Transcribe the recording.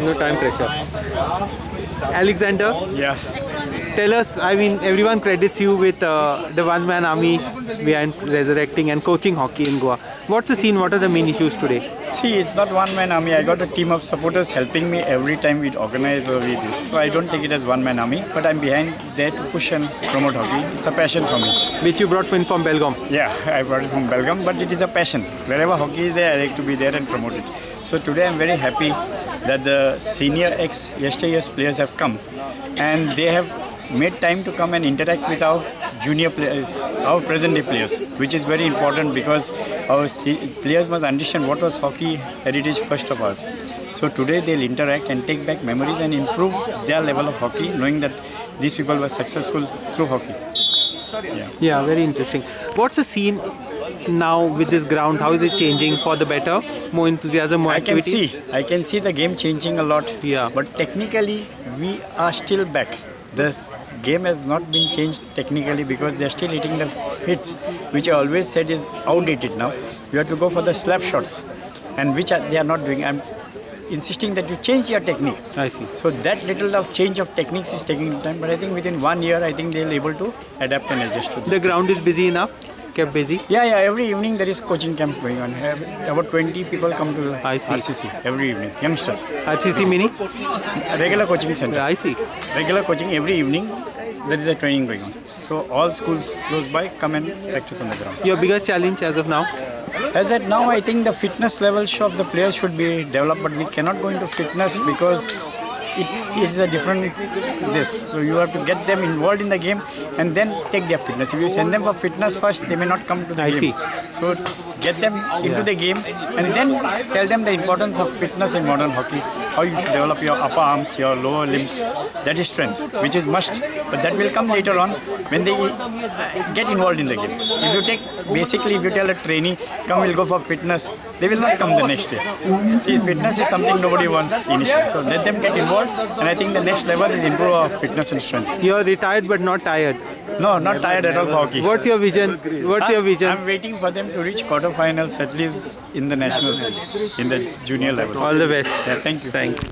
No time pressure. Alexander, Yeah, tell us. I mean, everyone credits you with uh, the one-man army behind resurrecting and coaching hockey in Goa. What's the scene? What are the main issues today? see, it's not one man army. I got a team of supporters helping me every time we organize or we this. So I don't take it as one man army, but I'm behind there to push and promote hockey. It's a passion for me. Which you brought in from Belgaum. Yeah, I brought it from Belgium, but it is a passion. Wherever hockey is there, I like to be there and promote it. So today I'm very happy that the senior ex yesterday's players have come and they have made time to come and interact with our junior players, our present day players, which is very important because our players must understand what was hockey heritage first of us. So today they'll interact and take back memories and improve their level of hockey, knowing that these people were successful through hockey. Yeah, very interesting. What's the scene now with this ground? How is it changing for the better? More enthusiasm, more I can activity? see, I can see the game changing a lot. Yeah. But technically, we are still back. The game has not been changed technically because they are still hitting the hits, which I always said is outdated now. You have to go for the slap shots, and which are, they are not doing. I'm insisting that you change your technique. I see. So that little of change of techniques is taking time, but I think within one year, I think they'll able to adapt and adjust to this. The ground is busy enough, kept busy. Yeah, yeah. Every evening there is coaching camp going on. About 20 people come to. RCC every evening. Youngsters, RCC mini? Regular coaching center. I see. Regular coaching every evening. There is a training going on. So all schools close by come and practice on the ground. Your biggest challenge as of now? As at now, I think the fitness levels of the players should be developed, but we cannot go into fitness because it is a different this. So you have to get them involved in the game and then take their fitness. If you send them for fitness first, they may not come to the I game. see. So get them into the game and then tell them the importance of fitness in modern hockey. How you should develop your upper arms, your lower limbs. That is strength, which is must. But that will come later on when they uh, get involved in the game. If you take basically, if you tell a trainee, come, we'll go for fitness, they will not come the next day. See, fitness is something nobody wants initially. So let them get involved, and I think the next level is improve our fitness and strength. You're retired but not tired. No, not tired at all for hockey. What's your vision? What's your vision? I'm waiting for them to reach quarterfinals at least in the nationals, in the junior levels. All the best. Yeah, thank you. Thanks.